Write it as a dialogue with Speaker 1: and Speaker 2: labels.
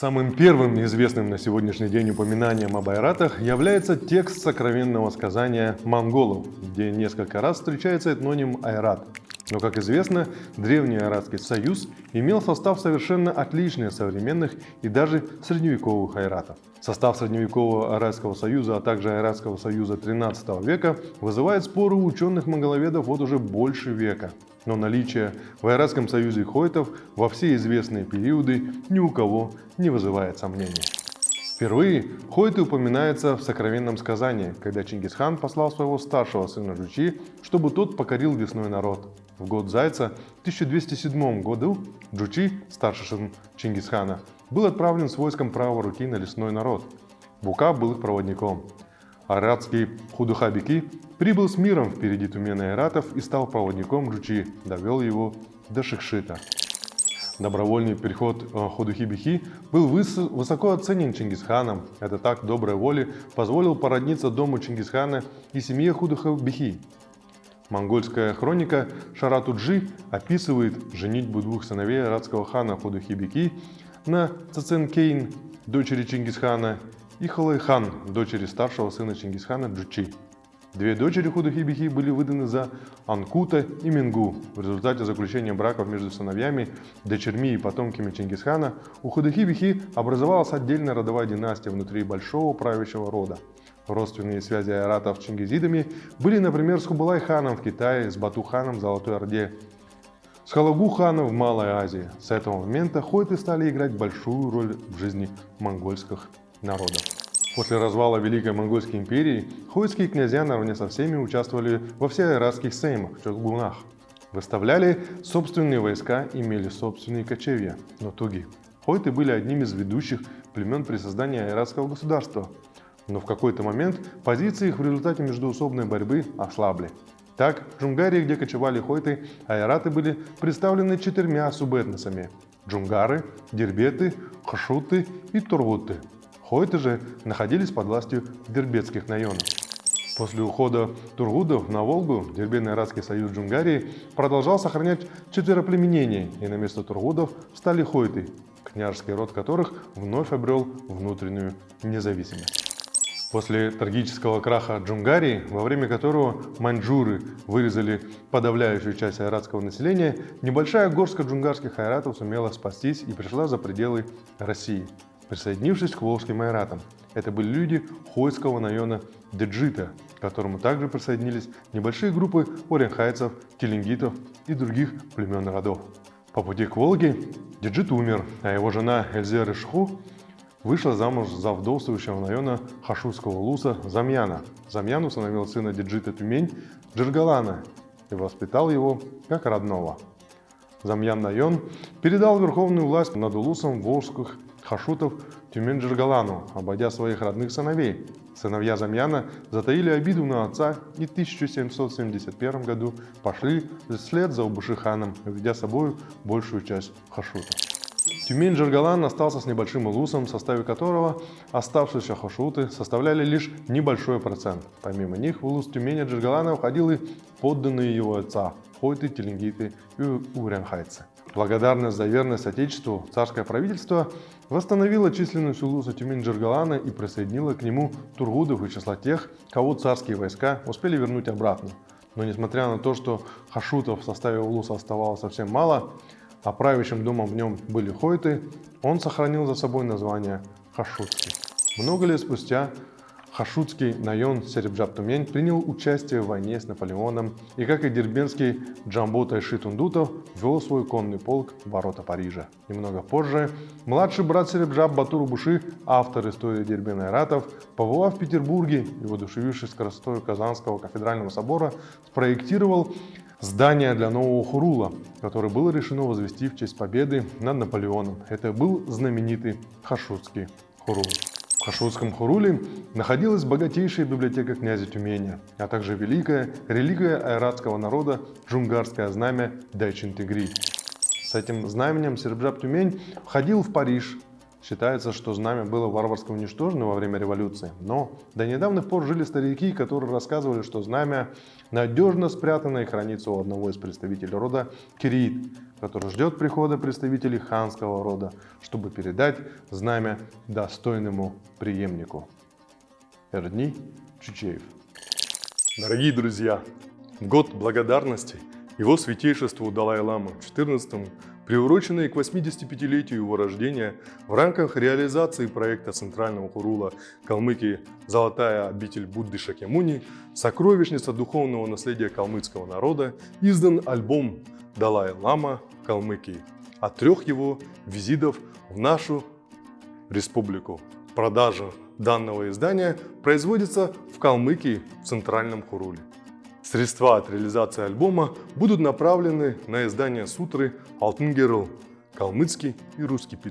Speaker 1: Самым первым известным на сегодняшний день упоминанием об айратах является текст сокровенного сказания монголов, где несколько раз встречается этноним айрат. Но, как известно, Древний Айратский союз имел состав совершенно отличный от современных и даже средневековых айратов. Состав средневекового Айратского союза, а также Айратского союза 13 века вызывает споры у ученых-монголоведов вот уже больше века. Но наличие в Айратском союзе хойтов во все известные периоды ни у кого не вызывает сомнений. Впервые Хойты упоминается в сокровенном сказании, когда Чингисхан послал своего старшего сына Джучи, чтобы тот покорил весной народ. В год Зайца в 1207 году Джучи, старший сын Чингисхана, был отправлен с войском правой руки на лесной народ. Бука был их проводником. Аратский Худухабики прибыл с миром впереди Тумена Айратов и стал проводником Джучи, довел его до Шикшита. Добровольный переход э, Ходухи-Бихи был высоко оценен Чингисханом. Этот акт доброй воли позволил породниться дому Чингисхана и семье Худуха-Бихи. Монгольская хроника Шаратуджи описывает женитьбу двух сыновей арадского хана Худухи-Бихи на Цаценкейн, дочери Чингисхана, и Халайхан, дочери старшего сына Чингисхана Джучи. Две дочери Худахибихи были выданы за Анкута и Мингу. В результате заключения браков между сыновьями, дочерьми и потомками Чингисхана у Худахибихи образовалась отдельная родовая династия внутри большого правящего рода. Родственные связи ойратов с чингизидами были, например, с Хубилай-ханом в Китае, с Бату-ханом в Золотой Орде, с Хулагу-ханом в Малой Азии. С этого момента хойты стали играть большую роль в жизни монгольских народов. После развала Великой Монгольской империи хойские князья наравне со всеми участвовали во всеайратских сеймах, чулгунах. Выставляли собственные войска, имели собственные кочевья, но туги. Хойты были одним из ведущих племен при создании айратского государства. Но в какой-то момент позиции их в результате междуусобной борьбы ослабли. Так, в Джунгарии, где кочевали хойты, айраты были представлены четырьмя субэтносами – джунгары, дербеты, хашуты и тургуты – Хойты же находились под властью дербетских наенов. После ухода Тургудов на Волгу Дербенно-Иратский союз Джунгарии продолжал сохранять четвероплеменение, и на место Тургудов стали хойты, княжеский род которых вновь обрел внутреннюю независимость. После трагического краха Джунгарии, во время которого маньчжуры вырезали подавляющую часть айратского населения, небольшая горстка джунгарских айратов сумела спастись и пришла за пределы России присоединившись к волжским айратам. Это были люди хойского района Деджита, к которому также присоединились небольшие группы оренхайцев, теленгитов и других племен родов. По пути к Волге Деджит умер, а его жена Эльзер Ишху вышла замуж за вдовствующего района Хашутского луса Замьяна. Замьян установил сына Деджита Тюмень Джергалана и воспитал его как родного. Замьян Найон передал верховную власть над улусом волжских хашутов Тюмень-Джергалану, обойдя своих родных сыновей. Сыновья Замьяна затаили обиду на отца и в 1771 году пошли вслед за Убушиханом, ведя с собой большую часть хашутов. Тюмень-Джергалан остался с небольшим улусом, в составе которого оставшиеся хашуты составляли лишь небольшой процент. Помимо них в улус Тюменя-Джергалана входил и подданные его отца – хойты, теленгиты и урянхайцы. Благодарность за верность Отечеству царское правительство восстановило численность улуса Тюмень-Джергалана и присоединило к нему тургудов из числа тех, кого царские войска успели вернуть обратно. Но несмотря на то, что хашутов в составе улуса оставалось совсем мало, а правящим домом в нем были хойты, он сохранил за собой название Хашутский. Много лет спустя Хашутский Найон Серебджап-Тумень принял участие в войне с Наполеоном и, как и дербенский Джамбо Тайши Тундутов, вел свой конный полк в ворота Парижа. Немного позже младший брат Серебджап Батуру Буши, автор истории Дербена Ратов, побывав в Петербурге и воодушевившись красотой Казанского кафедрального собора, спроектировал здание для нового хурула, которое было решено возвести в честь победы над Наполеоном. Это был знаменитый Хашутский хурул. В Хашутском Хуруле находилась богатейшая библиотека князя Тюмени, а также великая религия айратского народа джунгарское знамя Дайчин-Тигри. С этим знаменем Сербжаб Тюмень входил в Париж Считается, что знамя было варварски уничтожено во время революции, но до недавних пор жили старики, которые рассказывали, что знамя надежно спрятано и хранится у одного из представителей рода Кирит, который ждет прихода представителей ханского рода, чтобы передать знамя достойному преемнику. Эрдни Чучеев.
Speaker 2: Дорогие друзья, год благодарности его святейшеству Далай-Ламы XIV, приуроченный к 85-летию его рождения в рамках реализации проекта Центрального Хурула Калмыкии «Золотая обитель Будды Шакемуни. Сокровищница духовного наследия калмыцкого народа» издан альбом «Далай-Лама Калмыкии» от трех его визитов в нашу республику. Продажа данного издания производится в Калмыкии в Центральном Хуруле. Средства от реализации альбома будут направлены на издание сутры «Алтын Герл», калмыцкий и русский перевод.